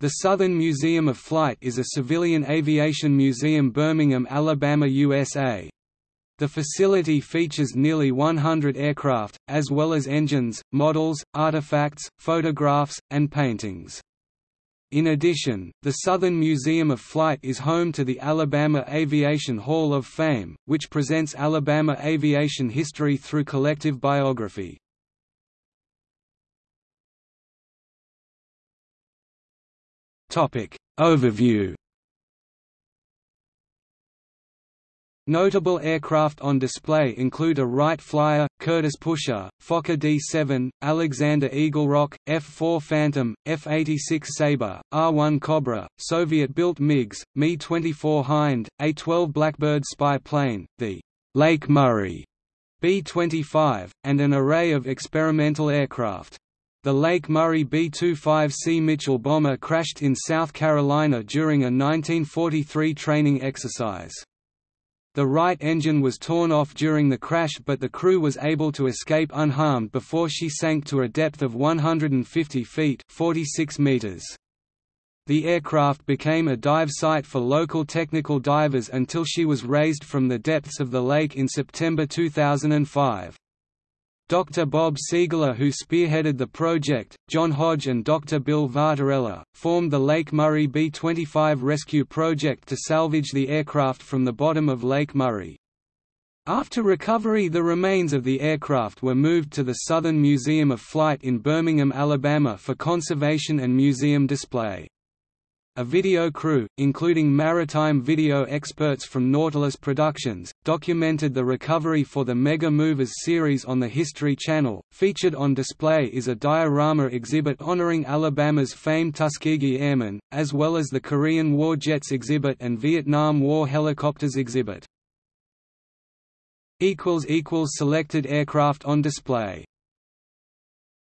The Southern Museum of Flight is a civilian aviation museum Birmingham, Alabama, USA. The facility features nearly 100 aircraft, as well as engines, models, artifacts, photographs, and paintings. In addition, the Southern Museum of Flight is home to the Alabama Aviation Hall of Fame, which presents Alabama aviation history through collective biography. Topic Overview Notable aircraft on display include a Wright Flyer, Curtiss Pusher, Fokker D-7, Alexander Eagle Rock, F-4 Phantom, F-86 Sabre, AH-1 Cobra, Soviet-built MiGs, Mi-24 Hind, A-12 Blackbird spy plane, the Lake Murray B-25, and an array of experimental aircraft. The Lake Murray B-25C Mitchell bomber crashed in South Carolina during a 1943 training exercise. The right engine was torn off during the crash but the crew was able to escape unharmed before she sank to a depth of 150 feet 46 meters. The aircraft became a dive site for local technical divers until she was raised from the depths of the lake in September 2005. Dr. Bob Seigler who spearheaded the project, John Hodge and Dr. Bill Vartorella, formed the Lake Murray B-25 rescue project to salvage the aircraft from the bottom of Lake Murray. After recovery the remains of the aircraft were moved to the Southern Museum of Flight in Birmingham, Alabama for conservation and museum display. A video crew, including maritime video experts from Nautilus Productions, documented the recovery for the Mega Movers series on the History Channel. Featured on display is a diorama exhibit honoring Alabama's famed Tuskegee Airmen, as well as the Korean War Jets exhibit and Vietnam War Helicopters exhibit. Selected aircraft on display